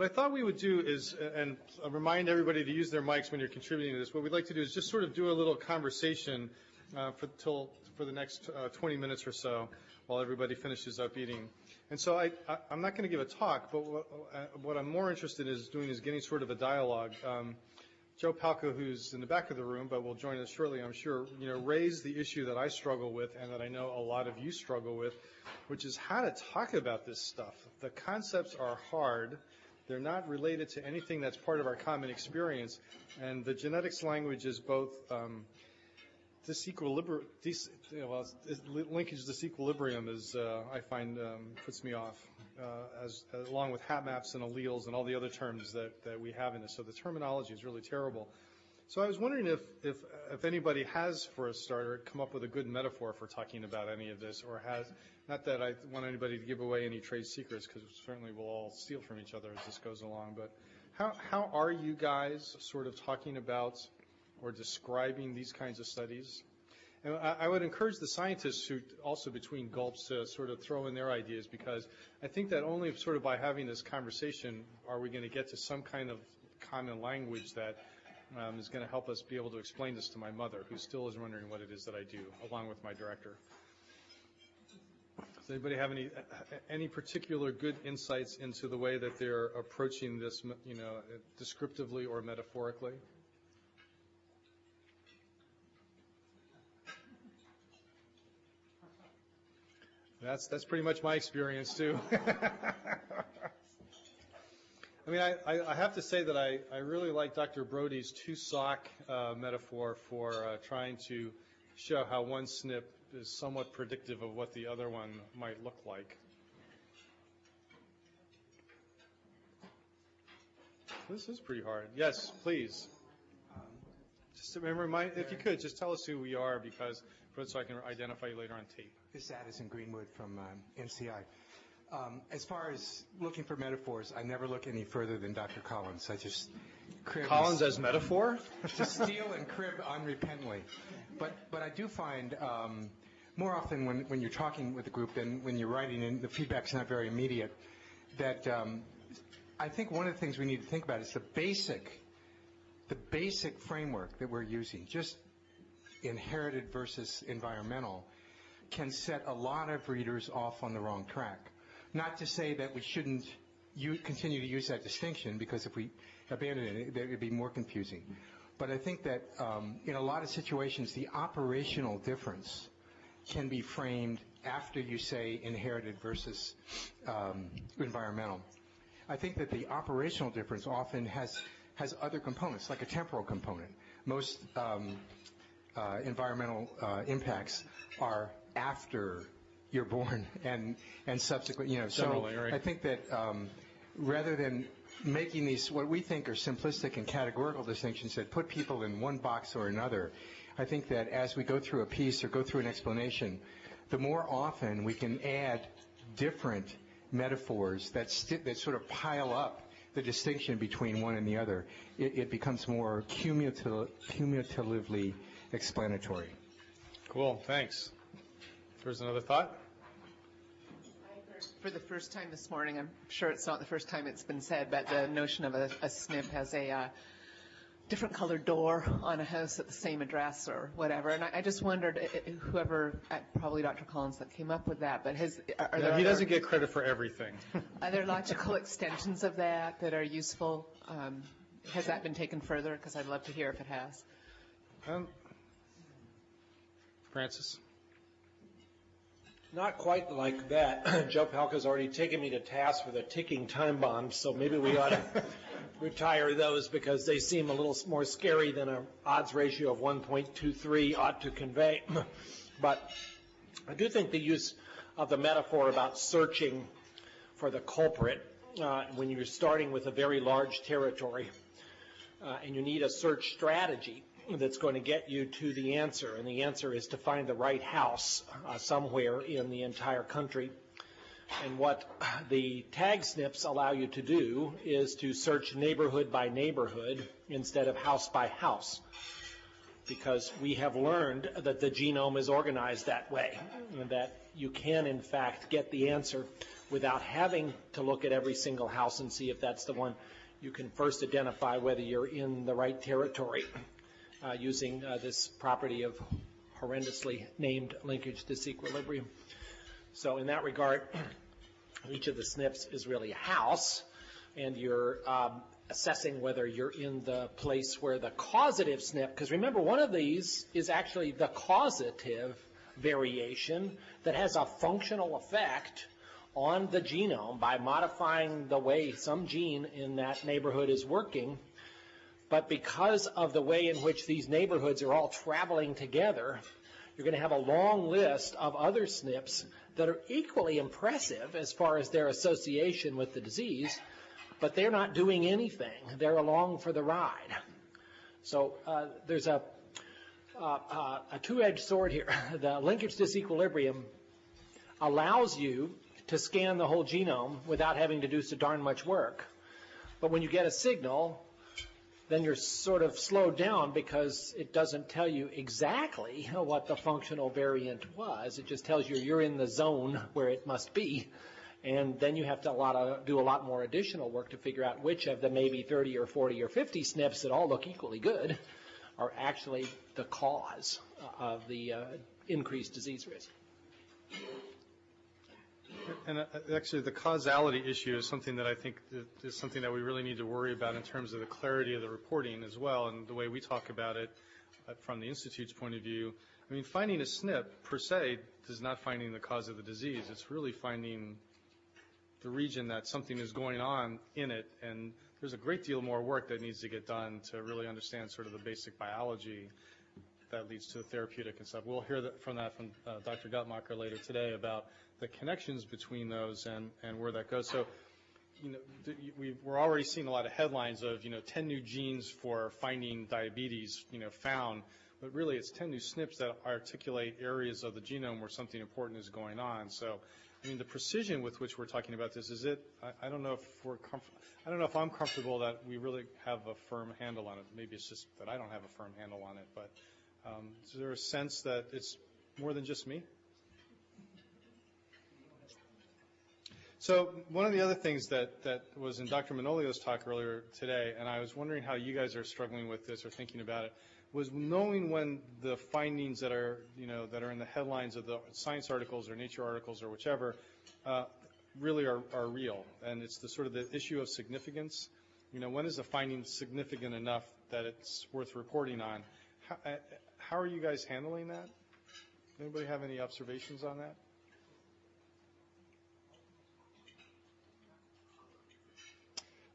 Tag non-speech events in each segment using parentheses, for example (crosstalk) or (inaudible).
What I thought we would do is, and remind everybody to use their mics when you're contributing to this, what we'd like to do is just sort of do a little conversation uh, for, till, for the next uh, 20 minutes or so while everybody finishes up eating. And so I, I, am not going to give a talk, but what, uh, what, I'm more interested in is doing is getting sort of a dialogue. Um, Joe Palca, who's in the back of the room, but will join us shortly, I'm sure, you know, raised the issue that I struggle with and that I know a lot of you struggle with, which is how to talk about this stuff. The concepts are hard. They're not related to anything that's part of our common experience. And the genetics language is both um, disequilibrium, dis, well, linkage disequilibrium is, uh, I find, um, puts me off, uh, as, along with hapmaps and alleles and all the other terms that, that we have in this. So the terminology is really terrible. So I was wondering if, if, if anybody has, for a starter, come up with a good metaphor for talking about any of this, or has, not that I want anybody to give away any trade secrets, because certainly we'll all steal from each other as this goes along, but how, how are you guys sort of talking about or describing these kinds of studies? And I, I would encourage the scientists who also between gulps to sort of throw in their ideas because I think that only sort of by having this conversation are we going to get to some kind of common language that um, is going to help us be able to explain this to my mother, who still is wondering what it is that I do, along with my director. Does anybody have any any particular good insights into the way that they're approaching this, you know, descriptively or metaphorically? That's that's pretty much my experience too. (laughs) I mean, I, I, have to say that I, I really like Dr. Brody's two sock uh, metaphor for uh, trying to show how one SNP is somewhat predictive of what the other one might look like. This is pretty hard. Yes, please. Um, just remember, my, if you could, just tell us who we are because so I can identify you later on tape. This is Addison Greenwood from um, NCI. Um, as far as looking for metaphors, I never look any further than Dr. Collins. I just crib Collins as metaphor? (laughs) to steal and crib unrepentantly. But but I do find um, more often when, when you're talking with a group than when you're writing and the feedback's not very immediate, that um, I think one of the things we need to think about is the basic the basic framework that we're using, just inherited versus environmental, can set a lot of readers off on the wrong track. Not to say that we shouldn't continue to use that distinction, because if we abandon it, it would be more confusing. But I think that um, in a lot of situations, the operational difference can be framed after you say inherited versus um, environmental. I think that the operational difference often has has other components, like a temporal component. Most um, uh, environmental uh, impacts are after you're born (laughs) and and subsequent, you know. So right. I think that um, rather than making these what we think are simplistic and categorical distinctions that put people in one box or another, I think that as we go through a piece or go through an explanation, the more often we can add different metaphors that st- that sort of pile up the distinction between one and the other, it, it becomes more cumulative, cumulatively explanatory. Cool, thanks. There's another thought? For the first time this morning, I'm sure it's not the first time it's been said, but the notion of a, a SNP has a uh, different colored door on a house at the same address or whatever. And I, I just wondered, whoever, uh, probably Dr. Collins that came up with that, but has, are, are there he doesn't get credit for everything. (laughs) are there logical extensions of that that are useful? Um, has that been taken further? Because I'd love to hear if it has. Um, Francis? Not quite like that. (clears throat) Joe Palca's already taken me to task for the ticking time bombs, so maybe we ought to (laughs) retire those because they seem a little more scary than an odds ratio of 1.23 ought to convey. (clears throat) but I do think the use of the metaphor about searching for the culprit uh, when you're starting with a very large territory uh, and you need a search strategy that's going to get you to the answer, and the answer is to find the right house uh, somewhere in the entire country. And what the tag SNPs allow you to do is to search neighborhood by neighborhood instead of house by house. Because we have learned that the genome is organized that way, and that you can in fact get the answer without having to look at every single house and see if that's the one. You can first identify whether you're in the right territory uh, using uh, this property of horrendously named linkage disequilibrium. So in that regard, (clears throat) each of the SNPs is really a house, and you're um, assessing whether you're in the place where the causative SNP, because remember, one of these is actually the causative variation that has a functional effect on the genome by modifying the way some gene in that neighborhood is working. But because of the way in which these neighborhoods are all traveling together, you're going to have a long list of other SNPs that are equally impressive as far as their association with the disease, but they're not doing anything. They're along for the ride. So uh, there's a, uh, uh, a two-edged sword here. (laughs) The linkage disequilibrium allows you to scan the whole genome without having to do so darn much work. But when you get a signal, then you're sort of slowed down because it doesn't tell you exactly what the functional variant was. It just tells you you're in the zone where it must be. And then you have to a lot of, do a lot more additional work to figure out which of the maybe 30 or 40 or 50 SNPs that all look equally good are actually the cause of the uh, increased disease risk. And uh, actually, the causality issue is something that I think is something that we really need to worry about in terms of the clarity of the reporting as well, and the way we talk about it uh, from the Institute's point of view. I mean, finding a SNP per se is not finding the cause of the disease. It's really finding the region that something is going on in it, and there's a great deal more work that needs to get done to really understand sort of the basic biology that leads to the therapeutic and stuff. We'll hear that from that from uh, Dr. Guttmacher later today about the connections between those and, and where that goes. So, you know, we, we're already seeing a lot of headlines of, you know, 10 new genes for finding diabetes, you know, found. But really, it's 10 new SNPs that articulate areas of the genome where something important is going on. So, I mean, the precision with which we're talking about this is it. I, I don't know if we're comf- I don't know if I'm comfortable that we really have a firm handle on it. Maybe it's just that I don't have a firm handle on it. But um, is there a sense that it's more than just me? So one of the other things that, that was in Dr. Manolio's talk earlier today, and I was wondering how you guys are struggling with this or thinking about it, was knowing when the findings that are, you know, that are in the headlines of the science articles or nature articles or whichever, uh, really are, are real. And it's the sort of the issue of significance. You know, when is a finding significant enough that it's worth reporting on? How, uh, how are you guys handling that? Anybody have any observations on that?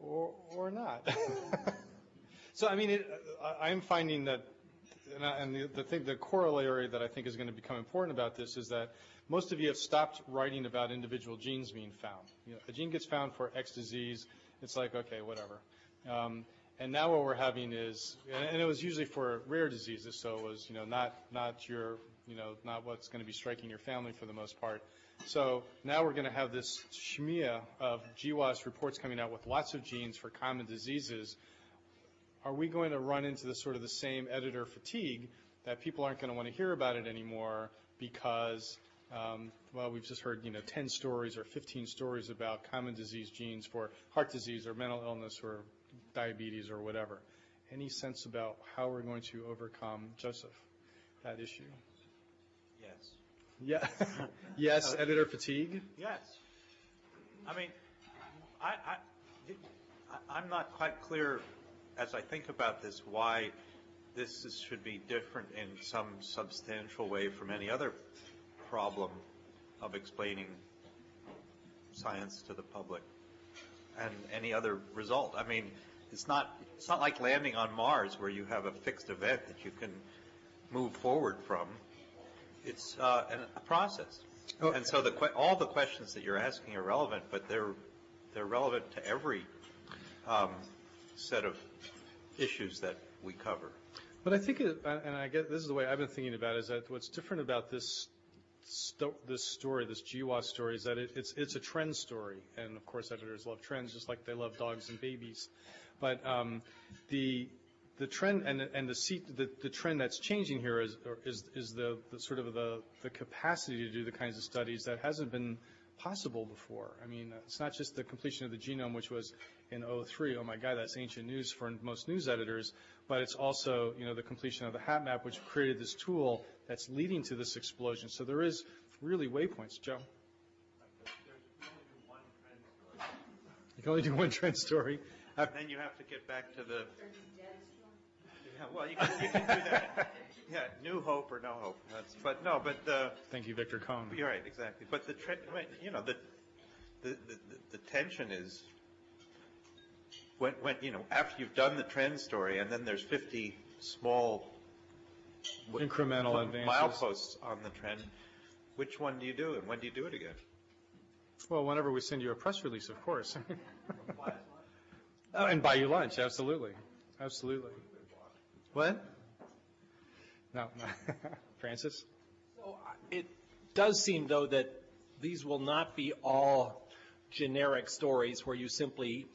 Or, not. (laughs) so, I mean, it, I'm finding that, and, I, and the, the, thing, the corollary that I think is going to become important about this is that most of you have stopped writing about individual genes being found. You know, a gene gets found for X disease, it's like, okay, whatever. Um, and now what we're having is, and it was usually for rare diseases, so it was, you know, not, not your, you know, not what's going to be striking your family for the most part. So now we're going to have this shmia of GWAS reports coming out with lots of genes for common diseases. Are we going to run into the sort of the same editor fatigue that people aren't going to want to hear about it anymore because, um, well, we've just heard, you know, 10 stories or 15 stories about common disease genes for heart disease or mental illness or diabetes or whatever. Any sense about how we're going to overcome, Joseph, that issue? Yeah. (laughs) yes, editor fatigue. Yes. I mean, I, I, I'm not quite clear as I think about this why this is, should be different in some substantial way from any other problem of explaining science to the public and any other result. I mean, it's not it's not like landing on Mars where you have a fixed event that you can move forward from it's uh, a process. Oh. And so the, all the questions that you're asking are relevant, but they're, they're relevant to every um, set of issues that we cover. But I think, it, and I guess this is the way I've been thinking about it, is that what's different about this sto- this story, this GWAS story, is that it, it's it's a trend story, and of course editors love trends just like they love dogs and babies. But um, the the trend, and, and the seat, the, the trend that's changing here is, is, is the, the sort of the, the capacity to do the kinds of studies that hasn't been possible before. I mean, it's not just the completion of the genome, which was in '03, oh my God, that's ancient news for most news editors, but it's also, you know, the completion of the HapMap, which created this tool that's leading to this explosion. So there is really waypoints. Joe? You can only do one trend story. Uh, Then you have to get back to the. Yeah, well, you can, you can do that. (laughs) Yeah, new hope or no hope. That's, but no, but the, Thank you, Victor Cohn. you're right, exactly. But the, tre- I mean, you know, the, the, the, the tension is when, when, you know, after you've done the trend story and then there's 50 small Incremental advances. mileposts on the trend, which one do you do and when do you do it again? Well, whenever we send you a press release, of course. Oh, (laughs) and buy you lunch, absolutely, absolutely. What? No, no. (laughs) Francis? So, uh, It does seem, though, that these will not be all generic stories where you simply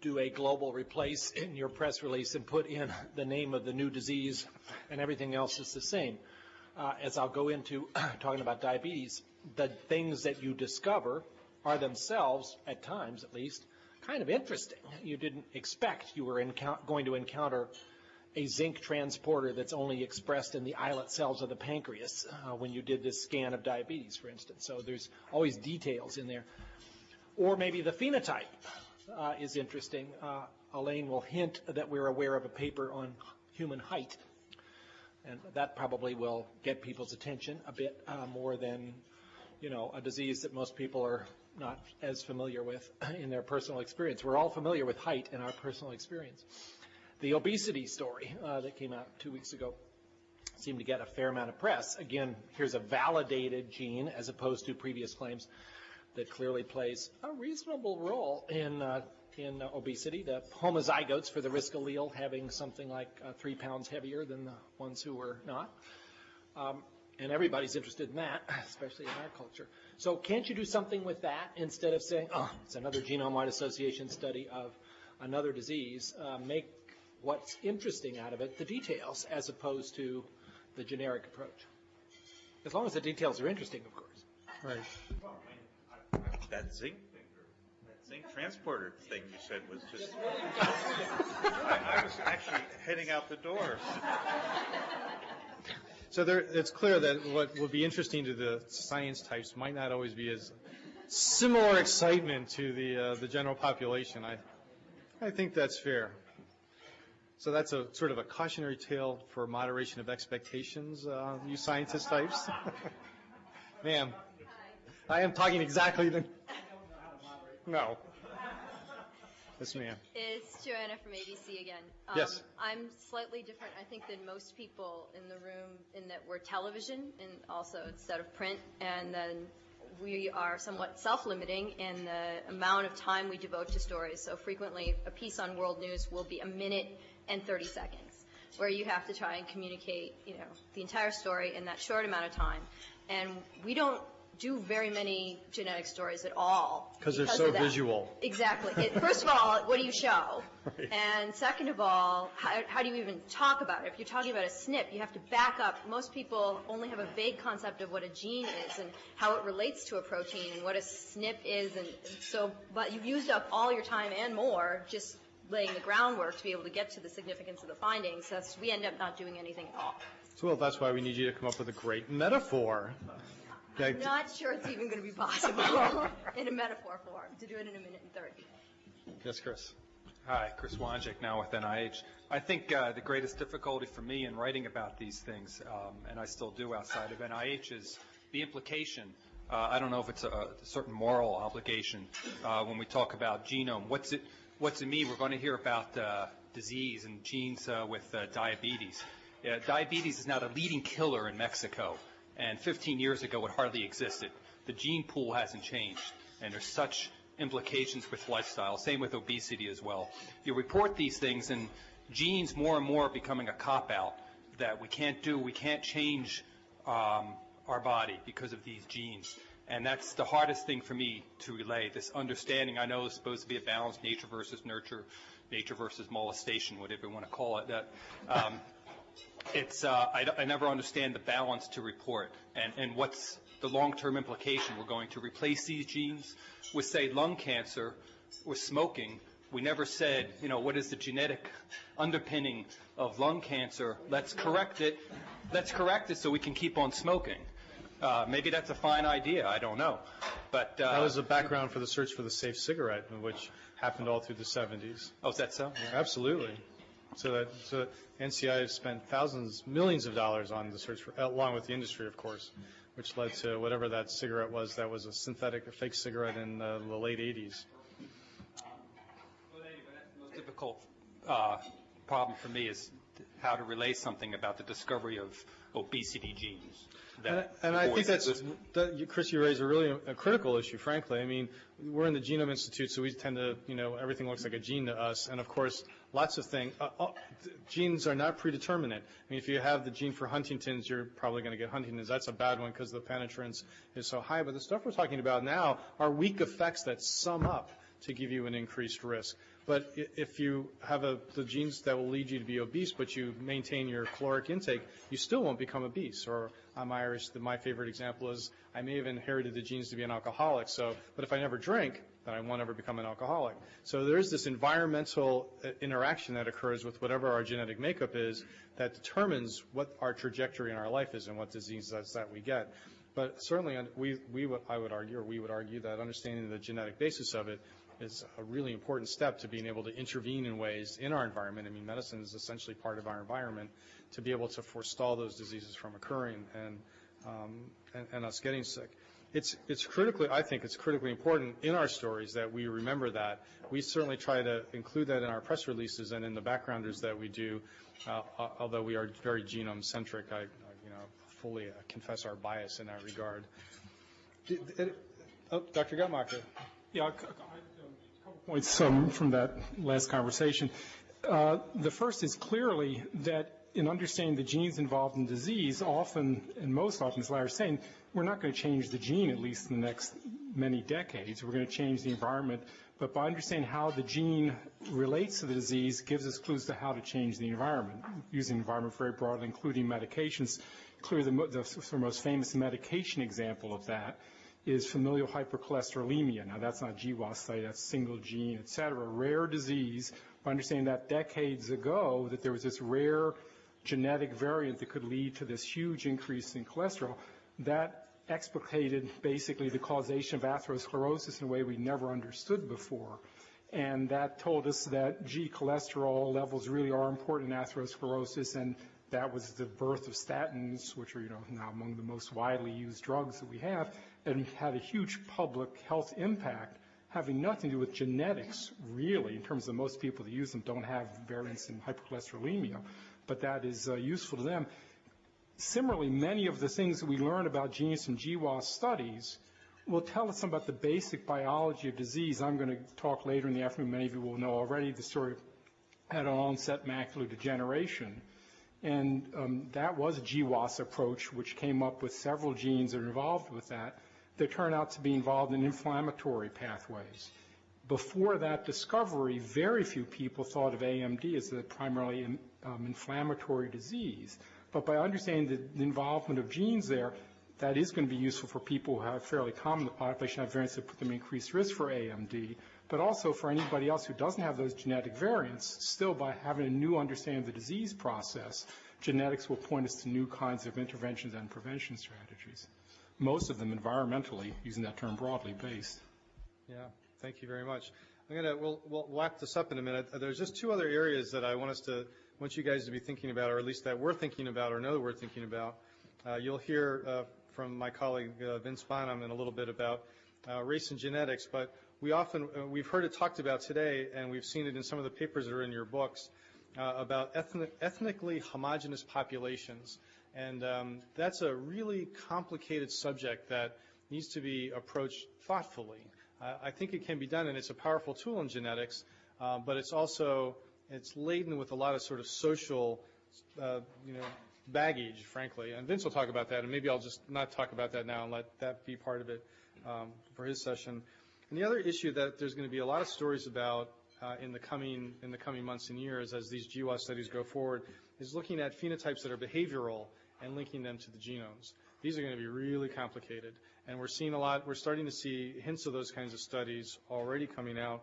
do a global replace in your press release and put in the name of the new disease and everything else is the same. Uh, As I'll go into (clears throat) talking about diabetes, the things that you discover are themselves, at times at least, kind of interesting. You didn't expect you were going to encounter a zinc transporter that's only expressed in the islet cells of the pancreas uh, when you did this scan of diabetes, for instance. So there's always details in there. Or maybe the phenotype uh, is interesting. Uh, Elaine will hint that we're aware of a paper on human height, and that probably will get people's attention a bit uh, more than, you know, a disease that most people are not as familiar with in their personal experience. We're all familiar with height in our personal experience. The obesity story uh, that came out two weeks ago seemed to get a fair amount of press. Again, here's a validated gene as opposed to previous claims that clearly plays a reasonable role in uh, in uh, obesity. The homozygotes for the risk allele having something like uh, three pounds heavier than the ones who were not. Um, and everybody's interested in that, especially in our culture. So can't you do something with that instead of saying, oh, it's another genome-wide association study of another disease? Uh, make what's interesting out of it the details as opposed to the generic approach. As long as the details are interesting, of course. Right. That zinc thing, that zinc transporter thing you said was just. I, (laughs) I was actually heading out the door. So there, it's clear that what will be interesting to the science types might not always be as similar excitement to the, uh, the general population. I, I think that's fair. So that's a sort of a cautionary tale for moderation of expectations, uh, you scientist types. (laughs) Ma'am, I am talking exactly the, no. Yes, ma'am. It's Joanna from ABC again. Um, Yes. I'm slightly different, I think, than most people in the room in that we're television and also instead of print, and then we are somewhat self-limiting in the amount of time we devote to stories. So frequently, a piece on world news will be a minute and 30 seconds, where you have to try and communicate, you know, the entire story in that short amount of time. And we don't do very many genetic stories at all. Because they're so of that. visual. Exactly. It, (laughs) first of all, what do you show? Right. And second of all, how, how do you even talk about it? If you're talking about a SNP, you have to back up. Most people only have a vague concept of what a gene is and how it relates to a protein and what a SNP is. And, and so, but you've used up all your time and more just laying the groundwork to be able to get to the significance of the findings. That's, we end up not doing anything at all. So, well, that's why we need you to come up with a great metaphor. Okay, I'm not sure it's even going to be possible (laughs) in a metaphor form to do it in a minute and 30. Yes, Chris. Hi, Chris Wanjek, now with NIH. I think uh, the greatest difficulty for me in writing about these things, um, and I still do outside of NIH, is the implication. Uh, I don't know if it's a, a certain moral obligation uh, when we talk about genome. What's it? What's it mean? We're going to hear about uh, disease and genes uh, with uh, diabetes. Diabetes is now the leading killer in Mexico, and 15 years ago it hardly existed. The gene pool hasn't changed, and there's such implications with lifestyle. Same with obesity as well. You report these things, and genes more and more are becoming a cop out that we can't do. We can't change um, our body because of these genes. And that's the hardest thing for me to relay, this understanding. I know it's supposed to be a balance, nature versus nurture, nature versus molestation, whatever you want to call it. That, um, it's, uh, I, I never understand the balance to report and, and what's the long-term implication. We're going to replace these genes with, say, lung cancer or smoking. We never said, you know, what is the genetic underpinning of lung cancer? Let's correct it. Let's correct it so we can keep on smoking. Uh, maybe that's a fine idea. I don't know. But uh, That was the background for the search for the safe cigarette, which happened all through the 70s. oh, is that so? Absolutely. So that, so NCI has spent thousands, millions of dollars on the search for, along with the industry, of course, which led to whatever that cigarette was, that was a synthetic, a fake cigarette in uh, the late 80s. Well, anyway, that's the most difficult uh, problem for me is how to relay something about the discovery of obesity genes. And that and I think that's, that, you- Chris, you raise a really a critical issue, frankly. I mean, we're in the Genome Institute, so we tend to, you know, everything looks like a gene to us. And of course, lots of things, uh, uh, genes are not predeterminate. I mean, if you have the gene for Huntington's, you're probably going to get Huntington's. That's a bad one because the penetrance is so high. But the stuff we're talking about now are weak effects that sum up to give you an increased risk. But if you have a, the genes that will lead you to be obese, but you maintain your caloric intake, you still won't become obese. Or I'm Irish, the, my favorite example is I may have inherited the genes to be an alcoholic. So, but if I never drink, then I won't ever become an alcoholic. So there is this environmental uh, interaction that occurs with whatever our genetic makeup is that determines what our trajectory in our life is and what diseases that we get. But certainly, we, we would, I would argue, or we would argue that understanding the genetic basis of it is a really important step to being able to intervene in ways in our environment. I mean, medicine is essentially part of our environment to be able to forestall those diseases from occurring and, um, and, and us getting sick. It's, it's critically, I think it's critically important in our stories that we remember that. We certainly try to include that in our press releases and in the backgrounders that we do, uh, although we are very genome centric. I, you know, fully confess our bias in that regard. Oh, Dr. Guttmacher. Yeah, a cou- a couple points from that last conversation. Uh, The first is clearly that in understanding the genes involved in disease, often, and most often, as Larry was saying, we're not going to change the gene, at least in the next many decades. We're going to change the environment. But by understanding how the gene relates to the disease gives us clues to how to change the environment, using the environment very broadly, including medications. Clearly, the the most famous medication example of that is familial hypercholesterolemia. Now, that's not GWAS that's single gene, et cetera, rare disease. By understanding that decades ago, that there was this rare genetic variant that could lead to this huge increase in cholesterol, that explicated basically the causation of atherosclerosis in a way we never understood before. And that told us that G cholesterol levels really are important in atherosclerosis, and that was the birth of statins, which are, you know, now among the most widely used drugs that we have, and had a huge public health impact, having nothing to do with genetics, really, in terms of most people that use them don't have variants in hypercholesterolemia, but that is uh, useful to them. Similarly, many of the things that we learn about genes from GWAS studies will tell us about the basic biology of disease. I'm going to talk later in the afternoon, many of you will know already, the story had an onset macular degeneration. And um, that was a GWAS approach, which came up with several genes that are involved with that, that turn out to be involved in inflammatory pathways. Before that discovery, very few people thought of AMD as a primarily um, inflammatory disease. But by understanding the, the involvement of genes there, that is going to be useful for people who have fairly common the population have variants that put them at increased risk for AMD, but also for anybody else who doesn't have those genetic variants, still by having a new understanding of the disease process, genetics will point us to new kinds of interventions and prevention strategies. Most of them environmentally, using that term broadly based. Yeah, thank you very much. I'm gonna, we'll, we'll wrap this up in a minute. There's just two other areas that I want us to, want you guys to be thinking about, or at least that we're thinking about, or know we're thinking about. Uh, You'll hear uh, from my colleague uh, Vince Bonham in a little bit about uh, race and genetics, but we often, uh, we've heard it talked about today, and we've seen it in some of the papers that are in your books, uh, about ethnic, ethnically homogenous populations. And um, that's a really complicated subject that needs to be approached thoughtfully. Uh, I think it can be done, and it's a powerful tool in genetics, uh, but it's also, it's laden with a lot of sort of social, uh, you know, baggage, frankly. And Vince will talk about that, and maybe I'll just not talk about that now and let that be part of it. um, for his session. And the other issue that there's going to be a lot of stories about uh, in the coming in the coming months and years as these GWAS studies go forward is looking at phenotypes that are behavioral and linking them to the genomes. These are going to be really complicated, and we're seeing a lot. We're starting to see hints of those kinds of studies already coming out,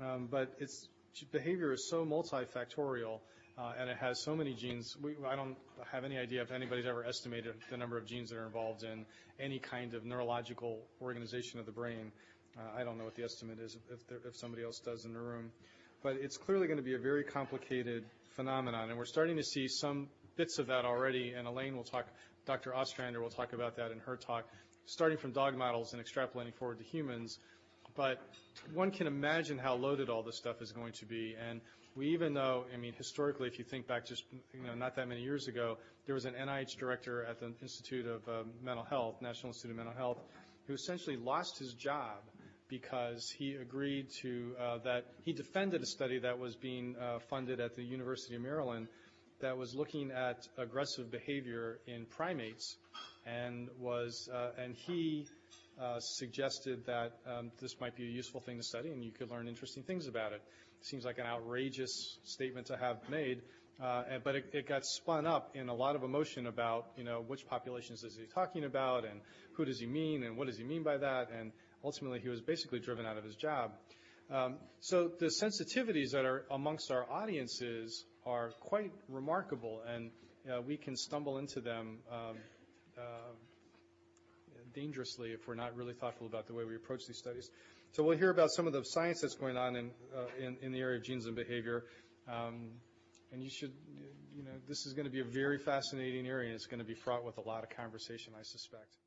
um, but it's behavior is so multifactorial. Uh, and it has so many genes. We, I don't have any idea if anybody's ever estimated the number of genes that are involved in any kind of neurological organization of the brain. Uh, I don't know what the estimate is if, there, if somebody else does in the room. But it's clearly going to be a very complicated phenomenon, and we're starting to see some bits of that already, and Elaine will talk, Dr. Ostrander will talk about that in her talk, starting from dog models and extrapolating forward to humans. But one can imagine how loaded all this stuff is going to be, and we even know, I mean, historically, if you think back just, you know, not that many years ago, there was an NIH director at the Institute of uh, Mental Health, National Institute of Mental Health, who essentially lost his job because he agreed to, uh, that, he defended a study that was being uh, funded at the University of Maryland that was looking at aggressive behavior in primates and was, uh, and he uh, suggested that um, this might be a useful thing to study and you could learn interesting things about it seems like an outrageous statement to have made, uh, but it, got spun up in a lot of emotion about, you know, which populations is he talking about and who does he mean and what does he mean by that, and ultimately he was basically driven out of his job. Um, so the sensitivities that are amongst our audiences are quite remarkable, and uh, we can stumble into them um, uh, dangerously if we're not really thoughtful about the way we approach these studies. So we'll hear about some of the science that's going on in, uh, in, in, the area of genes and behavior. Um, and you should, you know, this is going to be a very fascinating area, and it's going to be fraught with a lot of conversation, I suspect.